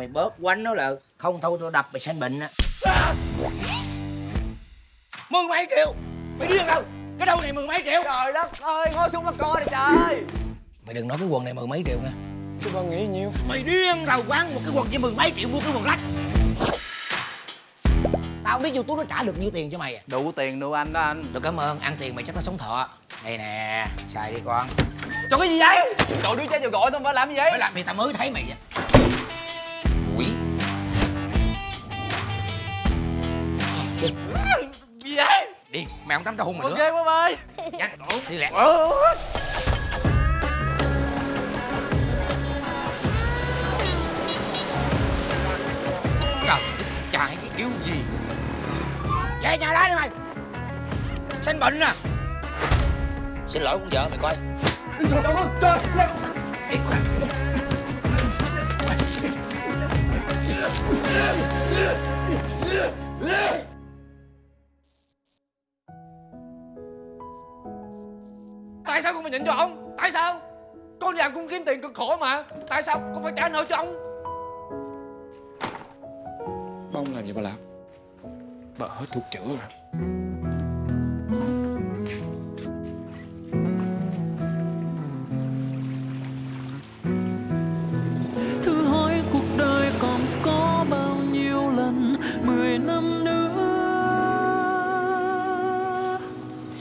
mày bớt quánh nó là không thôi tôi đập mày sanh bệnh á. Mười mấy triệu. Mày điên đâu cái đâu này mười mấy triệu? Trời đất ơi, ngồi xuống mà coi nè trời. Mày đừng nói cái quần này mười mấy triệu nha. Chú ba nghĩ nhiêu mày điên đâu quán một cái quần chỉ mười mấy triệu mua cái quần lách tao biết youtube nó trả được nhiêu tiền cho mày à? Đủ tiền nuôi anh đó anh. Tôi cảm ơn ăn tiền mày chắc tao sống thọ. Đây nè xài đi con. Trời cái gì vậy? Trời đứa chết vừa gọi tôi phải làm gì vậy? phải làm gì tao mới thấy mày vậy Gì vậy? đi mày không tắm tao hôn mày Ok nữa. bye bye nhanh đi lẹ. Trời chạy cái kiểu gì? Về nhà đó đi mày. Sanh bệnh à xin lỗi con vợ mày coi. Ê, khoan. Tại sao con phải nhịn cho ông? Tại sao? Con làm con kiếm tiền cực khổ mà Tại sao con phải trả nợ cho ông? Ba không làm gì ba làm Bà hết thuốc chữa rồi thử hỏi cuộc đời còn có bao nhiêu lần mười năm nữa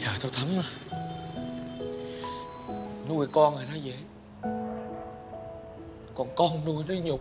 Giờ tao thấm rồi Nuôi con thì nó dễ. Còn con nuôi nó nhục.